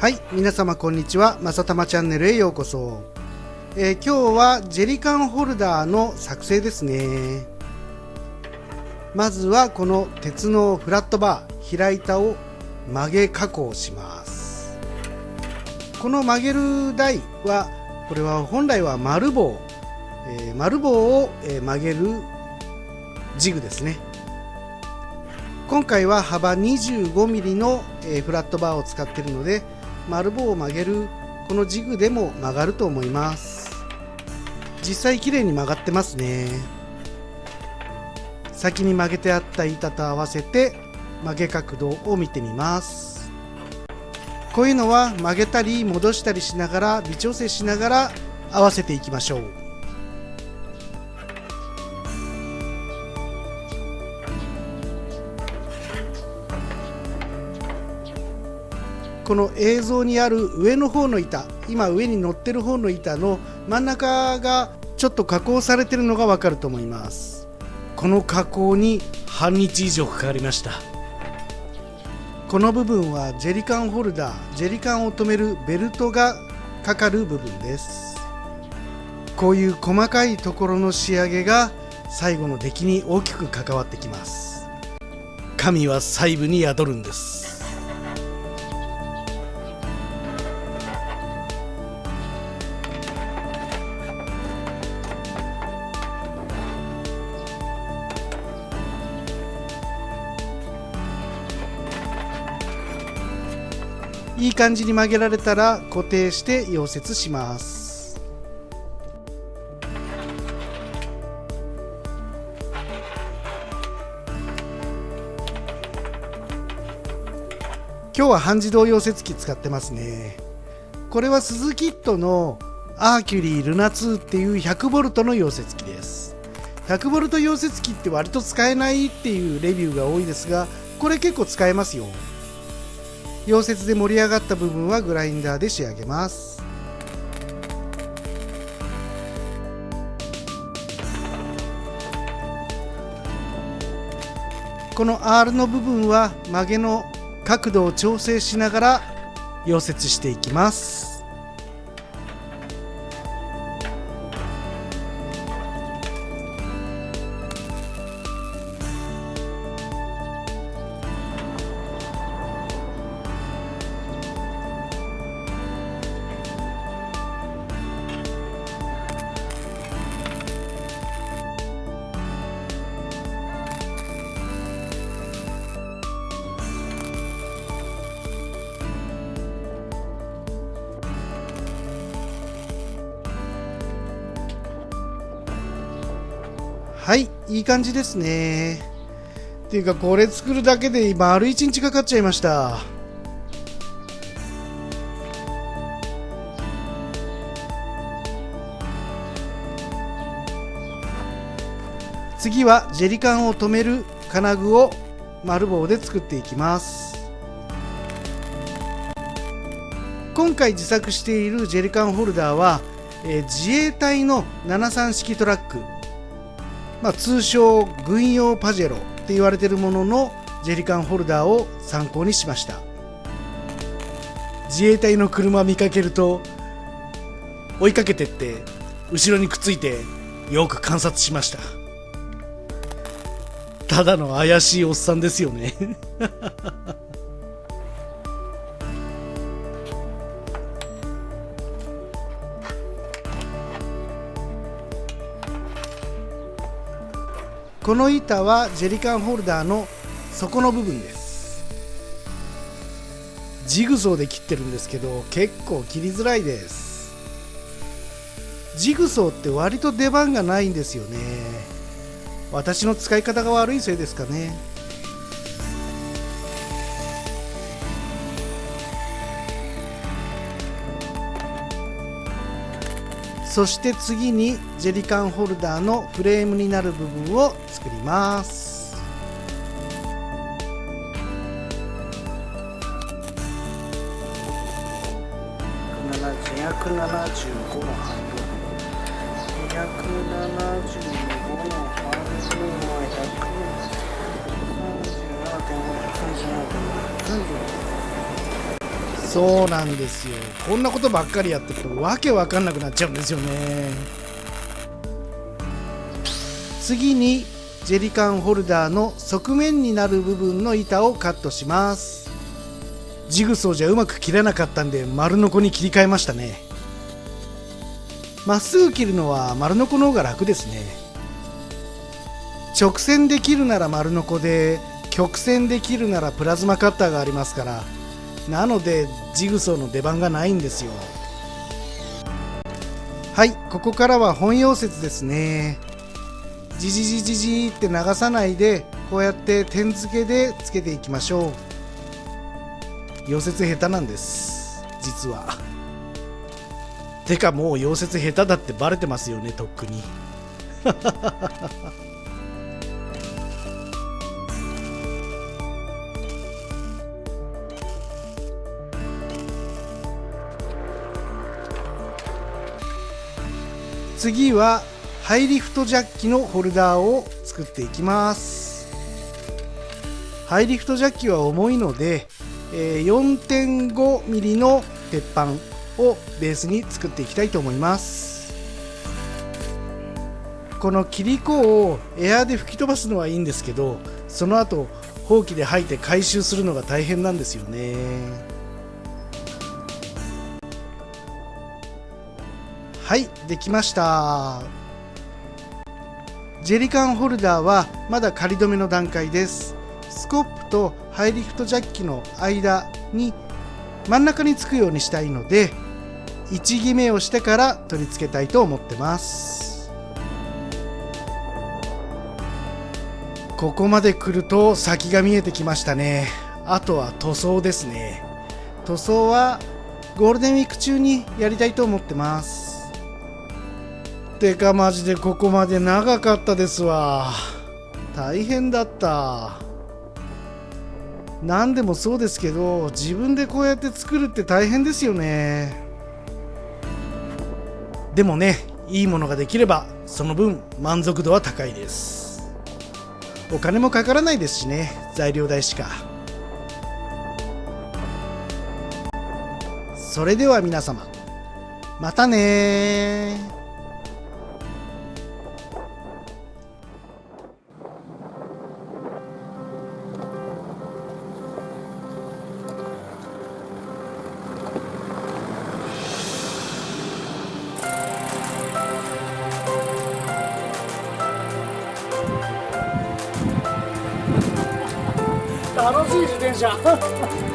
はい皆様こんにちは。まさたまチャンネルへようこそ、えー、今日はジェリカンホルダーの作成ですね。まずはこの鉄のフラットバー平板を曲げ加工します。この曲げる台はこれは本来は丸棒、えー、丸棒を、曲げるジグですね。今回は幅 25mm の、フラットバーを使っているので丸棒を曲げるこのジグでも曲がると思います。実際綺麗に曲がってますね。先に曲げてあった板と合わせて曲げ角度を見てみます。こういうのは曲げたり戻したりしながら微調整しながら合わせていきましょう。この映像にある上の方の板今上に乗ってる方の板の真ん中がちょっと加工されてるのがわかると思います。この加工に半日以上かかりました。この部分はジェリカンホルダージェリカンを留めるベルトがかかる部分です。こういう細かいところの仕上げが最後の出来に大きく関わってきます。神は細部に宿るんです。いい感じに曲げられたら固定して溶接します。今日は半自動溶接機使ってますね。これはスズキットのアーキュリールナ2っていう 100V の溶接機です。100V 溶接機って割と使えないっていうレビューが多いですがこれ結構使えますよ。溶接で盛り上がった部分はグラインダーで仕上げます。この R の部分は曲げの角度を調整しながら溶接していきます。はいいい感じですね。っていうかこれ作るだけで丸1日かかっちゃいました。次はジェリカンを留める金具を丸棒で作っていきます。今回自作しているジェリカンホルダーは、えー、自衛隊の73式トラック。まあ、通称軍用パジェロって言われてるもののジェリカンホルダーを参考にしました。自衛隊の車見かけると追いかけてって後ろにくっついてよく観察しました。ただの怪しいおっさんですよね。この板はジェリカンホルダーの底の部分です。ジグソーで切ってるんですけど結構切りづらいです。ジグソーって割と出番がないんですよね。私の使い方が悪いせいですかね。そして次にジェリカンホルダーのフレームになる部分を作ります。275の半分275の半分は137.537.5そうなんですよ。こんなことばっかりやってるとわけわかんなくなっちゃうんですよね。次にジェリカンホルダーの側面になる部分の板をカットします。ジグソーじゃうまく切れなかったんで丸ノコに切り替えましたね。まっすぐ切るのは丸ノコの方が楽ですね。直線で切るなら丸ノコで曲線で切るならプラズマカッターがありますからなのでジグソーの出番がないんですよ。はいここからは本溶接ですね。じじじじじって流さないでこうやって点付けでつけていきましょう。溶接下手なんです実は。てかもう溶接下手だってバレてますよねとっくに。次はハイリフトジャッキのホルダーを作っていきます。ハイリフトジャッキは重いので、4.5mm の鉄板をベースに作っていきたいと思います。この切り子をエアーで吹き飛ばすのはいいんですけどその後ほうきで吐いて回収するのが大変なんですよね。はいできました。ジェリカンホルダーはまだ仮止めの段階です。スコップとハイリフトジャッキの間に真ん中につくようにしたいので位置決めをしてから取り付けたいと思ってます。ここまで来ると先が見えてきましたね。あとは塗装ですね。塗装はゴールデンウィーク中にやりたいと思ってます。てかマジでここまで長かったですわ。大変だった。何でもそうですけど自分でこうやって作るって大変ですよね。でもねいいものができればその分満足度は高いです。お金もかからないですしね材料代しか。それでは皆様またね楽しい自転車。